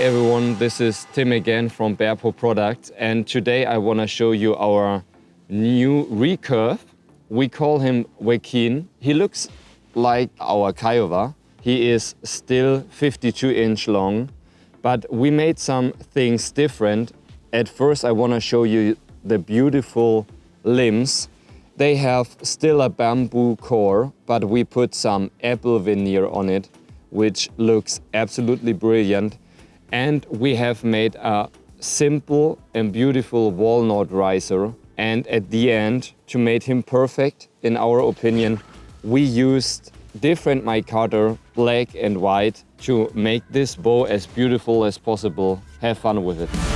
everyone, this is Tim again from Bearpaw Products and today I want to show you our new recurve. We call him Wakin. He looks like our Kiowa. He is still 52 inch long, but we made some things different. At first I want to show you the beautiful limbs. They have still a bamboo core, but we put some apple veneer on it, which looks absolutely brilliant. And we have made a simple and beautiful walnut riser. And at the end, to make him perfect, in our opinion, we used different micarta, black and white, to make this bow as beautiful as possible. Have fun with it.